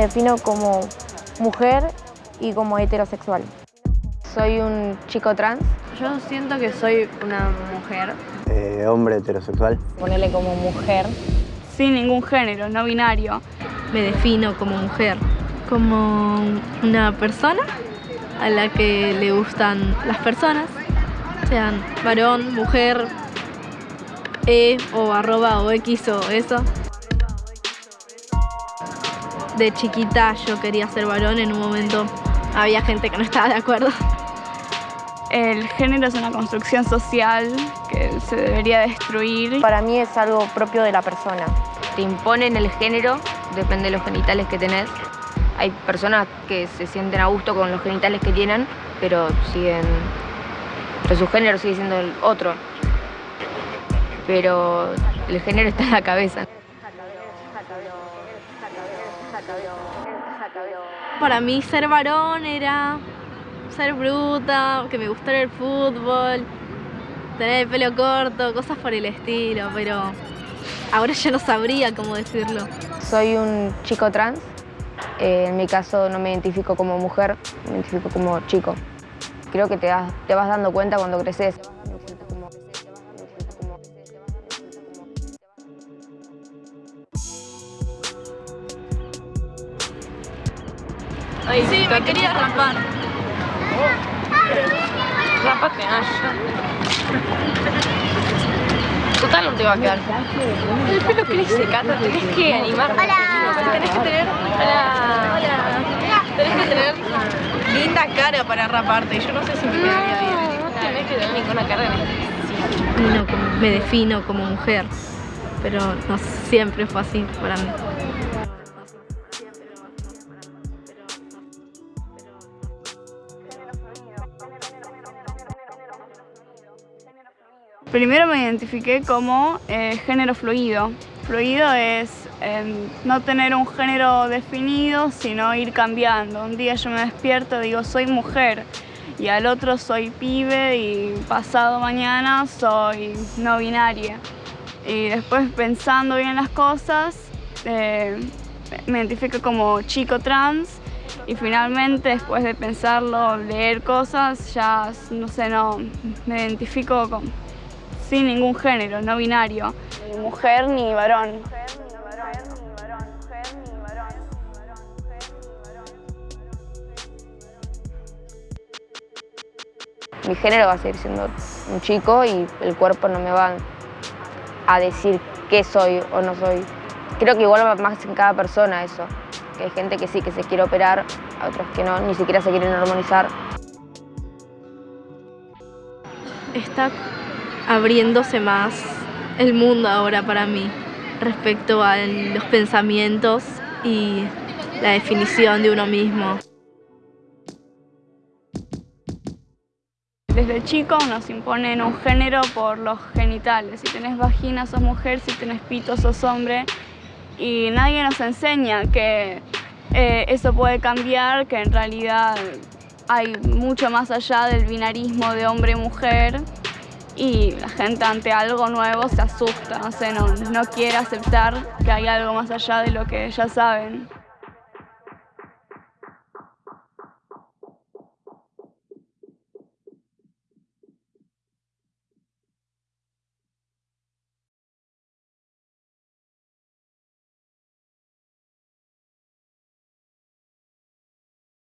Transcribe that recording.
defino como mujer y como heterosexual. Soy un chico trans. Yo siento que soy una mujer. Eh, hombre heterosexual. Ponerle como mujer. Sin ningún género, no binario. Me defino como mujer. Como una persona a la que le gustan las personas, sean varón, mujer, e o arroba o x o eso. De chiquita yo quería ser varón, en un momento había gente que no estaba de acuerdo. El género es una construcción social que se debería destruir. Para mí es algo propio de la persona. Te imponen el género, depende de los genitales que tenés. Hay personas que se sienten a gusto con los genitales que tienen, pero siguen... Pero su género sigue siendo el otro. Pero el género está en la cabeza. Para mí ser varón era ser bruta, que me gustara el fútbol, tener el pelo corto, cosas por el estilo, pero ahora ya no sabría cómo decirlo. Soy un chico trans, eh, en mi caso no me identifico como mujer, me identifico como chico. Creo que te vas dando cuenta cuando creces. Ay, sí, me quería rapar. Rapate, Asha. Total no te va a quedar. El pelo crece, Cata, tenés que animar. Hola. Tenés que tener... Hola. Hola. Tenés que tener linda cara para raparte. Yo no sé si me quedaría bien. No tenés que tener ninguna cara no, me defino como mujer, pero no siempre fue así para mí. Primero me identifiqué como eh, género fluido. Fluido es em, no tener un género definido, sino ir cambiando. Un día yo me despierto y digo soy mujer y al otro soy pibe y pasado mañana soy no binaria. Y después pensando bien las cosas, eh, me identifico como chico trans y finalmente después de pensarlo, leer cosas, ya no sé, no, me identifico con, sin ningún género, no binario. Ni mujer ni varón. Mi género va a seguir siendo un chico y el cuerpo no me va a decir qué soy o no soy. Creo que igual va más en cada persona eso. Que hay gente que sí, que se quiere operar, a otros que no, ni siquiera se quieren hormonizar. Está abriéndose más el mundo ahora para mí respecto a los pensamientos y la definición de uno mismo. Desde chicos nos imponen un género por los genitales. Si tenés vagina sos mujer, si tenés pito sos hombre. Y nadie nos enseña que eh, eso puede cambiar, que en realidad hay mucho más allá del binarismo de hombre-mujer y la gente ante algo nuevo se asusta, no, no quiere aceptar que hay algo más allá de lo que ya saben.